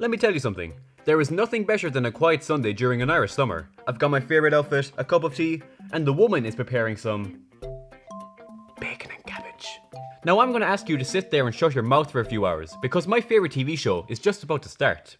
Let me tell you something. There is nothing better than a quiet Sunday during an Irish summer. I've got my favourite outfit, a cup of tea, and the woman is preparing some bacon and cabbage. Now I'm going to ask you to sit there and shut your mouth for a few hours because my favourite TV show is just about to start.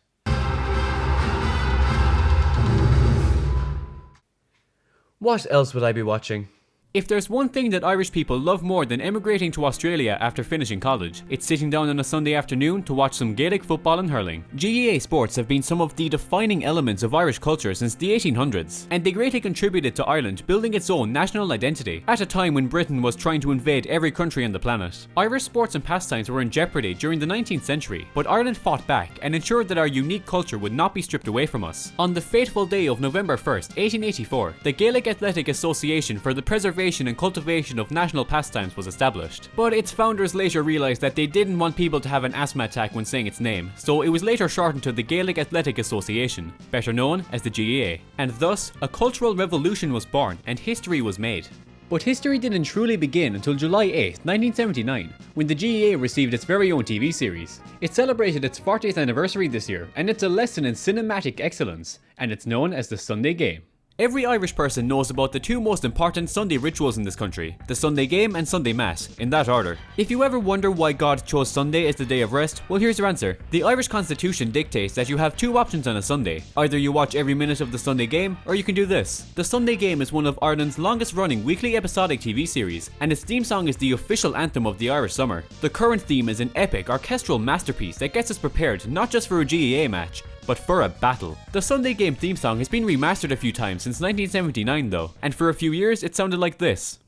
What else would I be watching? If there's one thing that Irish people love more than emigrating to Australia after finishing college, it's sitting down on a Sunday afternoon to watch some Gaelic football and hurling. GAA sports have been some of the defining elements of Irish culture since the 1800s, and they greatly contributed to Ireland building its own national identity at a time when Britain was trying to invade every country on the planet. Irish sports and pastimes were in jeopardy during the 19th century, but Ireland fought back and ensured that our unique culture would not be stripped away from us. On the fateful day of November 1st, 1884, the Gaelic Athletic Association for the Preservation and cultivation of national pastimes was established. But its founders later realised that they didn't want people to have an asthma attack when saying its name, so it was later shortened to the Gaelic Athletic Association, better known as the GAA. And thus, a cultural revolution was born and history was made. But history didn't truly begin until July 8, 1979, when the GAA received its very own TV series. It celebrated its 40th anniversary this year, and it's a lesson in cinematic excellence, and it's known as the Sunday Game. Every Irish person knows about the two most important Sunday rituals in this country, the Sunday Game and Sunday Mass, in that order. If you ever wonder why God chose Sunday as the day of rest, well here's your answer. The Irish constitution dictates that you have two options on a Sunday. Either you watch every minute of the Sunday Game, or you can do this. The Sunday Game is one of Ireland's longest running weekly episodic TV series, and its theme song is the official anthem of the Irish summer. The current theme is an epic orchestral masterpiece that gets us prepared not just for a GAA match, but for a battle. The Sunday Game theme song has been remastered a few times since 1979 though, and for a few years it sounded like this.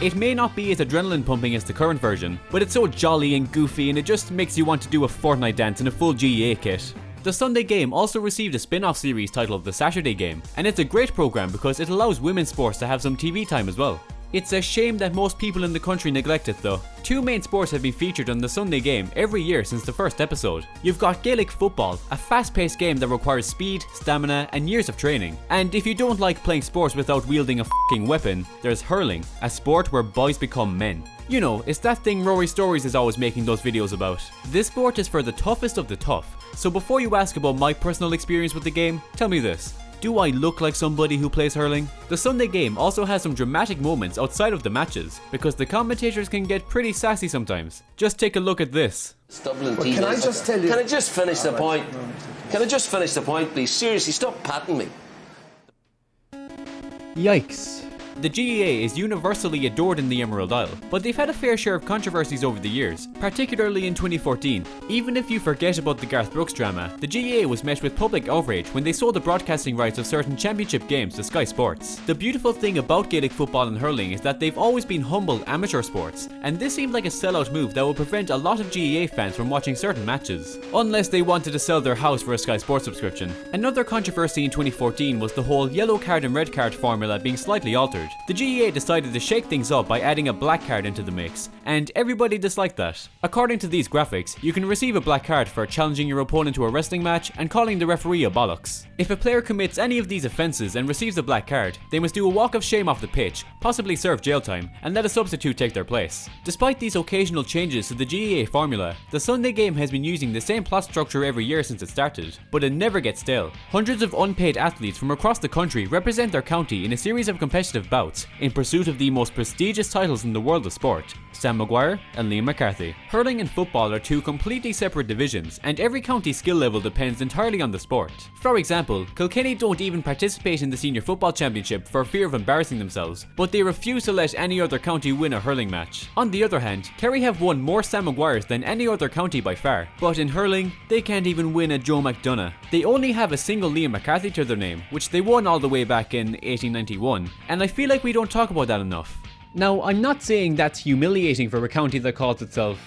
It may not be as adrenaline pumping as the current version, but it's so jolly and goofy and it just makes you want to do a Fortnite dance in a full GAA kit. The Sunday Game also received a spin-off series titled The Saturday Game, and it's a great program because it allows women's sports to have some TV time as well. It's a shame that most people in the country neglect it though. Two main sports have been featured on the Sunday game every year since the first episode. You've got Gaelic football, a fast-paced game that requires speed, stamina and years of training. And if you don't like playing sports without wielding a fucking weapon, there's hurling, a sport where boys become men. You know, it's that thing Rory's Stories is always making those videos about. This sport is for the toughest of the tough, so before you ask about my personal experience with the game, tell me this. Do I look like somebody who plays hurling? The Sunday game also has some dramatic moments outside of the matches, because the commentators can get pretty sassy sometimes. Just take a look at this. Dublin Well, can I just tell you- Can I just finish the point? Can I just finish the point, please? Seriously, stop patting me. Yikes. The GAA is universally adored in the Emerald Isle, but they've had a fair share of controversies over the years, particularly in 2014. Even if you forget about the Garth Brooks drama, the GAA was met with public outrage when they sold the broadcasting rights of certain championship games to Sky Sports. The beautiful thing about Gaelic football and hurling is that they've always been humble amateur sports, and this seemed like a sellout move that would prevent a lot of GAA fans from watching certain matches, unless they wanted to sell their house for a Sky Sports subscription. Another controversy in 2014 was the whole yellow card and red card formula being slightly altered. The GAA decided to shake things up by adding a black card into the mix, and everybody disliked that. According to these graphics, you can receive a black card for challenging your opponent to a wrestling match and calling the referee a bollocks. If a player commits any of these offences and receives a black card, they must do a walk of shame off the pitch, possibly serve jail time, and let a substitute take their place. Despite these occasional changes to the GAA formula, the Sunday game has been using the same plot structure every year since it started, but it never gets stale. Hundreds of unpaid athletes from across the country represent their county in a series of competitive bouts in pursuit of the most prestigious titles in the world of sport. Sam Maguire and Liam McCarthy. Hurling and football are two completely separate divisions, and every county skill level depends entirely on the sport. For example, Kilkenny don't even participate in the Senior Football Championship for fear of embarrassing themselves, but they refuse to let any other county win a hurling match. On the other hand, Kerry have won more Sam Maguires than any other county by far, but in hurling, they can't even win a Joe McDonagh. They only have a single Liam McCarthy to their name, which they won all the way back in 1891, and I feel like we don't talk about that enough. Now, I'm not saying that's humiliating for a county that calls itself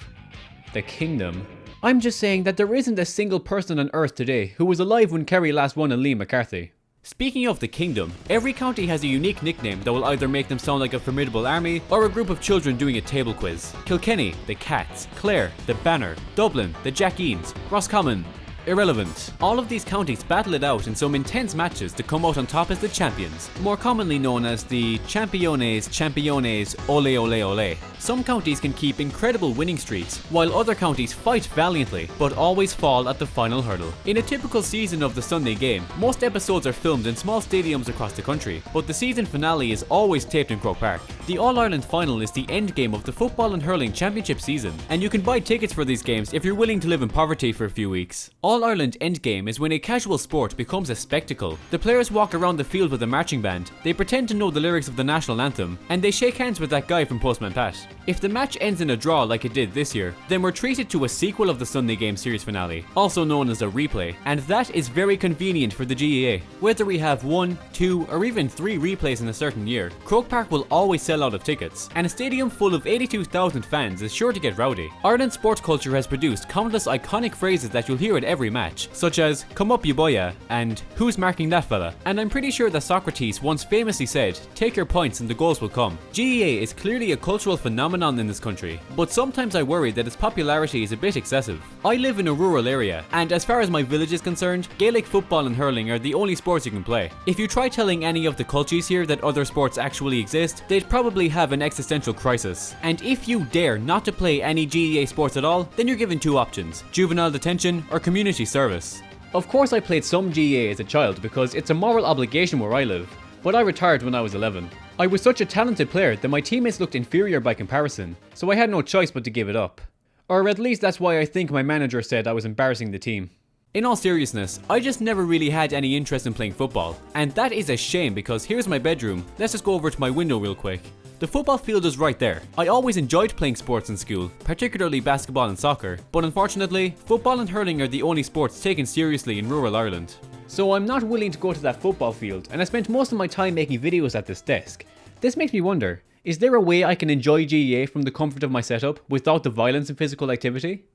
the Kingdom. I'm just saying that there isn't a single person on earth today who was alive when Kerry last won a Liam McCarthy. Speaking of the kingdom, every county has a unique nickname that will either make them sound like a formidable army or a group of children doing a table quiz. Kilkenny, the Cats, Clare, the Banner, Dublin, the Jackeens, Roscommon, Irrelevant. All of these counties battle it out in some intense matches to come out on top as the champions, more commonly known as the Championes Championes Ole Ole Ole. Some counties can keep incredible winning streaks, while other counties fight valiantly, but always fall at the final hurdle. In a typical season of the Sunday game, most episodes are filmed in small stadiums across the country, but the season finale is always taped in Croke Park. The All-Ireland final is the end game of the Football and Hurling Championship season, and you can buy tickets for these games if you're willing to live in poverty for a few weeks. All-Ireland Endgame is when a casual sport becomes a spectacle. The players walk around the field with a marching band, they pretend to know the lyrics of the national anthem, and they shake hands with that guy from Postman Pat. If the match ends in a draw like it did this year, then we're treated to a sequel of the Sunday Game series finale, also known as a replay, and that is very convenient for the GAA. Whether we have one, two, or even three replays in a certain year, Croke Park will always sell out of tickets, and a stadium full of 82,000 fans is sure to get rowdy. Ireland's sports culture has produced countless iconic phrases that you'll hear at every match, such as come up you boya and who's marking that fella, and I'm pretty sure that Socrates once famously said, take your points and the goals will come. GAA is clearly a cultural phenomenon in this country, but sometimes I worry that its popularity is a bit excessive. I live in a rural area, and as far as my village is concerned, Gaelic football and hurling are the only sports you can play. If you try telling any of the cultures here that other sports actually exist, they'd probably have an existential crisis. And if you dare not to play any GAA sports at all, then you're given two options, juvenile detention or community service. Of course I played some GAA as a child because it's a moral obligation where I live, but I retired when I was 11. I was such a talented player that my teammates looked inferior by comparison, so I had no choice but to give it up. Or at least that's why I think my manager said I was embarrassing the team. In all seriousness, I just never really had any interest in playing football, and that is a shame because here's my bedroom, let's just go over to my window real quick. The football field is right there. I always enjoyed playing sports in school, particularly basketball and soccer, but unfortunately, football and hurling are the only sports taken seriously in rural Ireland. So I'm not willing to go to that football field, and I spent most of my time making videos at this desk. This makes me wonder, is there a way I can enjoy GAA from the comfort of my setup without the violence and physical activity?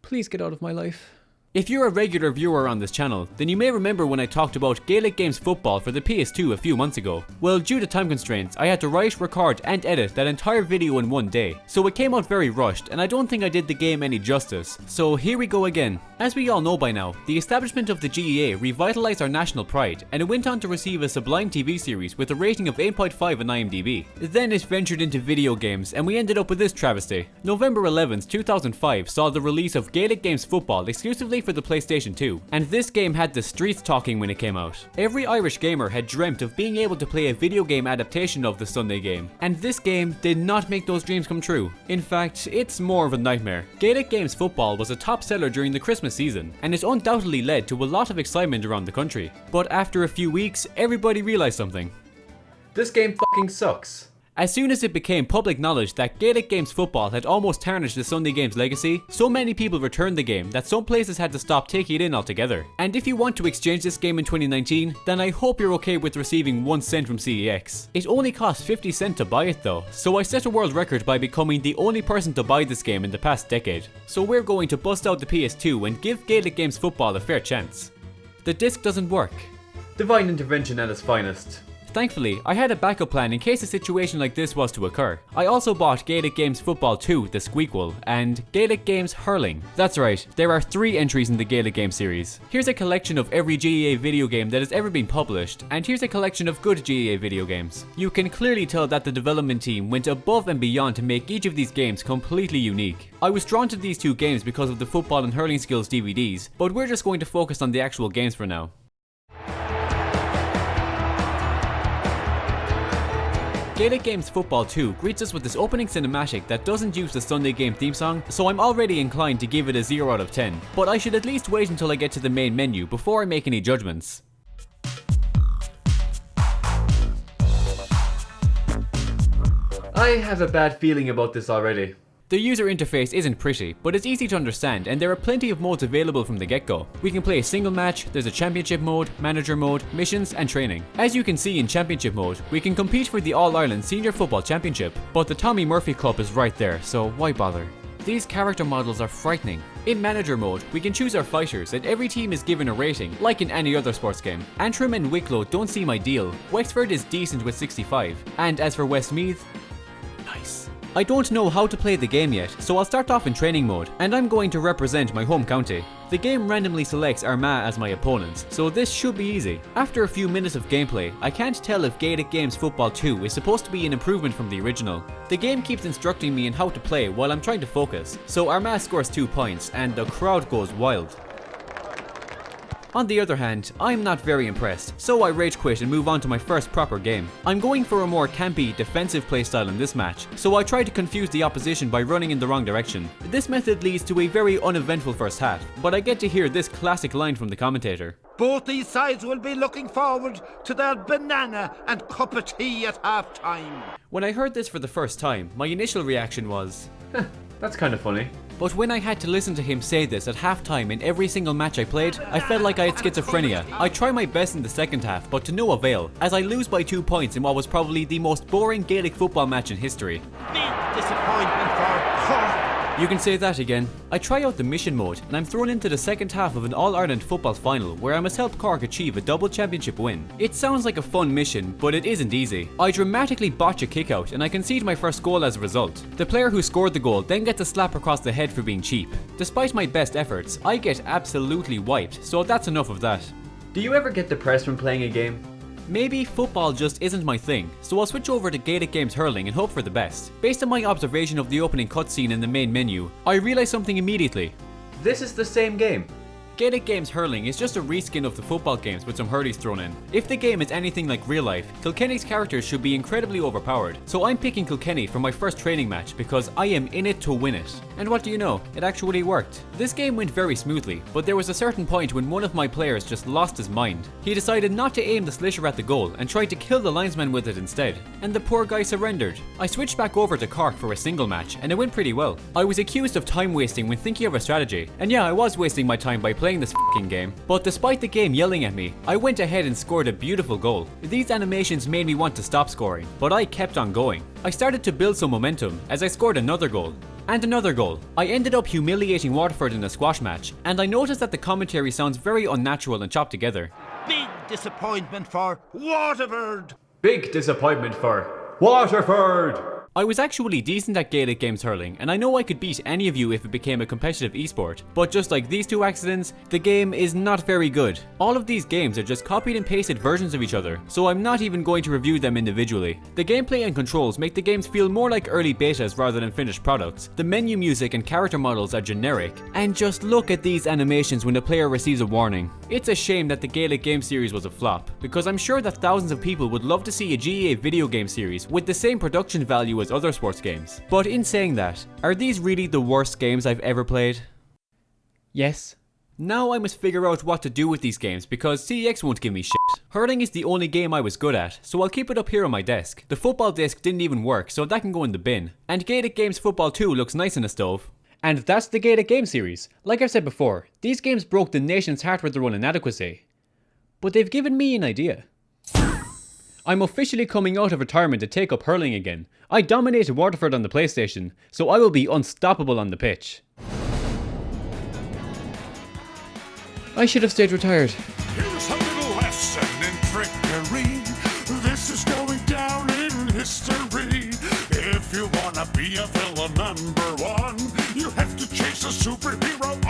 Please get out of my life. If you're a regular viewer on this channel, then you may remember when I talked about Gaelic Games football for the PS2 a few months ago. Well, due to time constraints, I had to write, record and edit that entire video in one day, so it came out very rushed and I don't think I did the game any justice. So here we go again. As we all know by now, the establishment of the GAA revitalized our national pride and it went on to receive a sublime TV series with a rating of 8.5 on IMDb. Then it ventured into video games and we ended up with this travesty. November 11th, 2005 saw the release of Gaelic Games football exclusively for the PlayStation 2, and this game had the streets talking when it came out. Every Irish gamer had dreamt of being able to play a video game adaptation of the Sunday game, and this game did not make those dreams come true. In fact, it's more of a nightmare. Gaelic Games football was a top seller during the Christmas season, and it undoubtedly led to a lot of excitement around the country. But after a few weeks, everybody realised something. This game fucking sucks. As soon as it became public knowledge that Gaelic Games football had almost tarnished the Sunday Games legacy, so many people returned the game that some places had to stop taking it in altogether. And if you want to exchange this game in 2019, then I hope you're okay with receiving 1 cent from CEX. It only cost 50 cent to buy it though, so I set a world record by becoming the only person to buy this game in the past decade. So we're going to bust out the PS2 and give Gaelic Games football a fair chance. The disc doesn't work. Divine intervention at its finest. Thankfully, I had a backup plan in case a situation like this was to occur. I also bought Gaelic Games Football 2, the Squeakquel, and Gaelic Games Hurling. That's right, there are three entries in the Gaelic Game series. Here's a collection of every GAA video game that has ever been published, and here's a collection of good GAA video games. You can clearly tell that the development team went above and beyond to make each of these games completely unique. I was drawn to these two games because of the football and hurling skills DVDs, but we're just going to focus on the actual games for now. Gaelic Games Football 2 greets us with this opening cinematic that doesn't use the Sunday game theme song, so I'm already inclined to give it a 0 out of 10, but I should at least wait until I get to the main menu before I make any judgments. I have a bad feeling about this already. The user interface isn't pretty, but it's easy to understand and there are plenty of modes available from the get-go. We can play a single match, there's a championship mode, manager mode, missions and training. As you can see in championship mode, we can compete for the All-Ireland Senior Football Championship, but the Tommy Murphy Cup is right there, so why bother? These character models are frightening. In manager mode, we can choose our fighters and every team is given a rating, like in any other sports game. Antrim and Wicklow don't seem ideal, Wexford is decent with 65, and as for Westmeath. I don't know how to play the game yet, so I'll start off in training mode, and I'm going to represent my home county. The game randomly selects Armagh as my opponents, so this should be easy. After a few minutes of gameplay, I can't tell if Gaelic Games Football 2 is supposed to be an improvement from the original. The game keeps instructing me in how to play while I'm trying to focus, so Armagh scores 2 points and the crowd goes wild. On the other hand, I'm not very impressed, so I rage quit and move on to my first proper game. I'm going for a more campy, defensive playstyle in this match, so I try to confuse the opposition by running in the wrong direction. This method leads to a very uneventful first half, but I get to hear this classic line from the commentator. Both these sides will be looking forward to their banana and cup of tea at half time. When I heard this for the first time, my initial reaction was, that's kind of funny. But when I had to listen to him say this at halftime in every single match I played, I felt like I had schizophrenia. I try my best in the second half, but to no avail, as I lose by two points in what was probably the most boring Gaelic football match in history. Big disappointment. You can say that again. I try out the mission mode, and I'm thrown into the second half of an All-Ireland football final where I must help Cork achieve a double championship win. It sounds like a fun mission, but it isn't easy. I dramatically botch a kick out, and I concede my first goal as a result. The player who scored the goal then gets a slap across the head for being cheap. Despite my best efforts, I get absolutely wiped, so that's enough of that. Do you ever get depressed when playing a game? Maybe football just isn't my thing, so I'll switch over to Gaelic Games Hurling and hope for the best. Based on my observation of the opening cutscene in the main menu, I realised something immediately. This is the same game. Gaelic Games Hurling is just a reskin of the football games with some hurleys thrown in. If the game is anything like real life, Kilkenny's characters should be incredibly overpowered, so I'm picking Kilkenny for my first training match because I am in it to win it. And what do you know, it actually worked. This game went very smoothly, but there was a certain point when one of my players just lost his mind. He decided not to aim the sliotar at the goal and tried to kill the linesman with it instead, and the poor guy surrendered. I switched back over to Cork for a single match, and it went pretty well. I was accused of time wasting when thinking of a strategy, and yeah, I was wasting my time by playing this fing game. But despite the game yelling at me, I went ahead and scored a beautiful goal. These animations made me want to stop scoring, but I kept on going. I started to build some momentum as I scored another goal. And another goal. I ended up humiliating Waterford in a squash match, and I noticed that the commentary sounds very unnatural and chopped together. Big disappointment for Waterford. Big disappointment for Waterford! I was actually decent at Gaelic Games Hurling, and I know I could beat any of you if it became a competitive esport, but just like these two accidents, the game is not very good. All of these games are just copied and pasted versions of each other, so I'm not even going to review them individually. The gameplay and controls make the games feel more like early betas rather than finished products. The menu music and character models are generic, and just look at these animations when the player receives a warning. It's a shame that the Gaelic game series was a flop, because I'm sure that thousands of people would love to see a GAA video game series with the same production value as other sports games. But in saying that, are these really the worst games I've ever played? Yes. Now I must figure out what to do with these games because CEX won't give me shit. Hurling is the only game I was good at, so I'll keep it up here on my desk. The football disc didn't even work, so that can go in the bin. And Gaelic Games Football 2 looks nice in a stove. And that's the Gaelic game series. Like I've said before, these games broke the nation's heart with their own inadequacy. But they've given me an idea. I'm officially coming out of retirement to take up hurling again. I dominated Waterford on the PlayStation, so I will be unstoppable on the pitch. I should have stayed retired. Here's a little lesson in trickery. This is going down in history. If you wanna be a villain number one, you have to chase a superhero